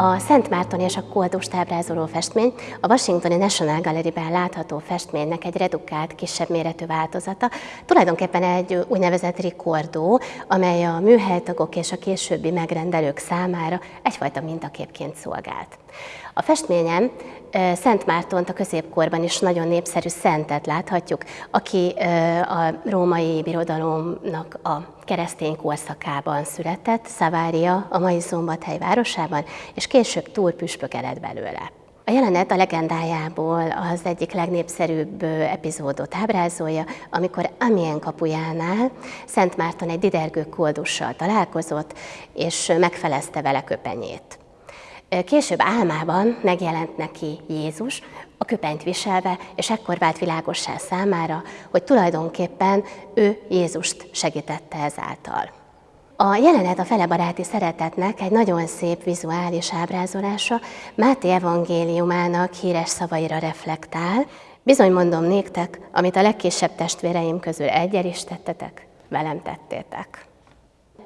A Szent Márton és a Koldust ábrázoló festmény a Washingtoni National Gallery-ben látható festménynek egy redukált, kisebb méretű változata, tulajdonképpen egy úgynevezett rikordó, amely a műhelytagok és a későbbi megrendelők számára egyfajta mintaképként szolgált. A festményen Szent Mártont a középkorban is nagyon népszerű szentet láthatjuk, aki a római birodalomnak a keresztény korszakában született, Szavária, a mai Szombathely városában, és később túl püspök lett belőle. A jelenet a legendájából az egyik legnépszerűbb epizódot ábrázolja, amikor Amien kapujánál Szent Márton egy didergő koldussal találkozott, és megfelezte vele köpenyét. Később álmában megjelent neki Jézus, a köpenyt viselve, és ekkor vált világossá számára, hogy tulajdonképpen ő Jézust segítette ezáltal. A jelenet a felebaráti szeretetnek egy nagyon szép vizuális ábrázolása Máté evangéliumának híres szavaira reflektál. Bizony mondom néktek, amit a legkisebb testvéreim közül egyel is tettetek, velem tettétek.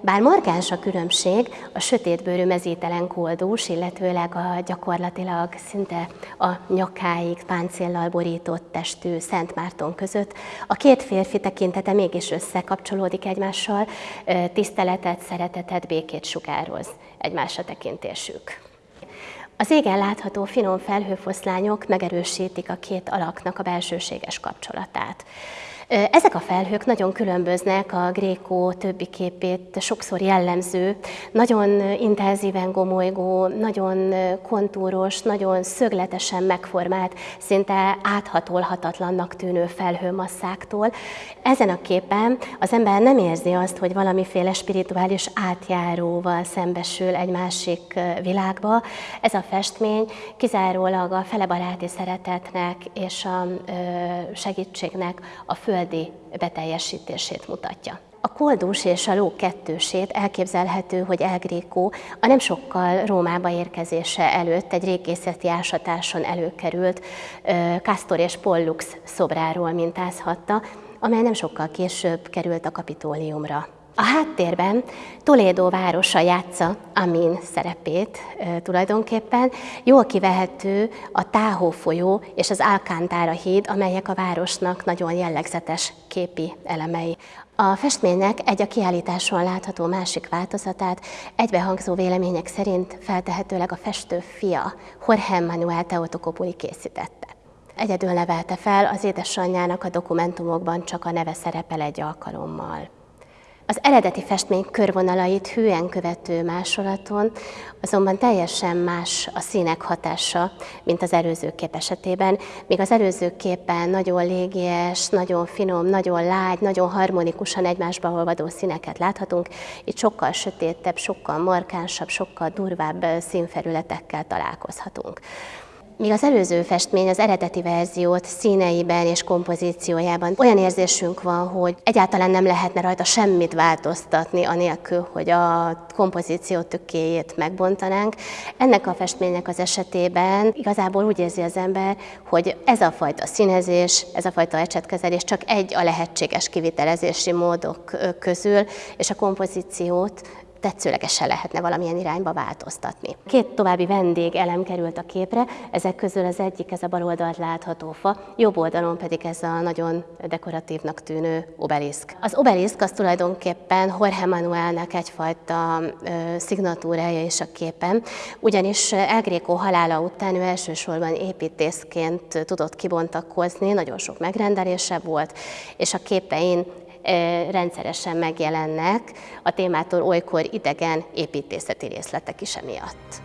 Bár markáns a különbség a sötétbőrű mezítelen koldús, illetőleg a gyakorlatilag szinte a nyakáig páncéllal borított testű Szent Márton között, a két férfi tekintete mégis összekapcsolódik egymással, tiszteletet, szeretetet, békét sugároz egymásra tekintésük. Az égen látható finom felhőfoszlányok megerősítik a két alaknak a belsőséges kapcsolatát. Ezek a felhők nagyon különböznek a Gréko többi képét sokszor jellemző, nagyon intenzíven gomolygó, nagyon kontúros, nagyon szögletesen megformált, szinte áthatolhatatlannak tűnő felhőmasszáktól. Ezen a képen az ember nem érzi azt, hogy valamiféle spirituális átjáróval szembesül egy másik világba. Ez a festmény kizárólag a felebaráti szeretetnek és a segítségnek a föld földi beteljesítését mutatja. A koldus és a ló kettősét elképzelhető, hogy El a nem sokkal Rómába érkezése előtt egy régészeti ásatáson előkerült Castor és Pollux szobráról mintázhatta, amely nem sokkal később került a kapitóliumra. A háttérben Toledo városa játsza Amin szerepét e, tulajdonképpen. Jól kivehető a Táhó folyó és az Alcántara híd, amelyek a városnak nagyon jellegzetes képi elemei. A festménynek egy a kiállításon látható másik változatát egybehangzó vélemények szerint feltehetőleg a festő fia, Jorge Manuel Teotokopuli készítette. Egyedül nevelte fel, az édesanyjának a dokumentumokban csak a neve szerepel egy alkalommal. Az eredeti festmény körvonalait hűen követő másolaton azonban teljesen más a színek hatása, mint az előző kép esetében, míg az előző képen nagyon légies, nagyon finom, nagyon lágy, nagyon harmonikusan egymásba olvadó színeket láthatunk, itt sokkal sötétebb, sokkal markánsabb, sokkal durvább színfelületekkel találkozhatunk. Míg az előző festmény az eredeti verziót színeiben és kompozíciójában olyan érzésünk van, hogy egyáltalán nem lehetne rajta semmit változtatni, anélkül, hogy a kompozíció tükéjét megbontanánk. Ennek a festménynek az esetében igazából úgy érzi az ember, hogy ez a fajta színezés, ez a fajta ecsetkezelés csak egy a lehetséges kivitelezési módok közül, és a kompozíciót tetszőlegesen lehetne valamilyen irányba változtatni. Két további vendég elem került a képre, ezek közül az egyik ez a bal oldalt látható fa, jobb oldalon pedig ez a nagyon dekoratívnak tűnő obeliszk. Az obeliszk az tulajdonképpen Jorge Manuelnek egyfajta ö, szignatúrája is a képen, ugyanis El Greco halála után ő elsősorban építészként tudott kibontakozni, nagyon sok megrendelése volt, és a képein rendszeresen megjelennek a témától olykor idegen építészeti részletek is emiatt.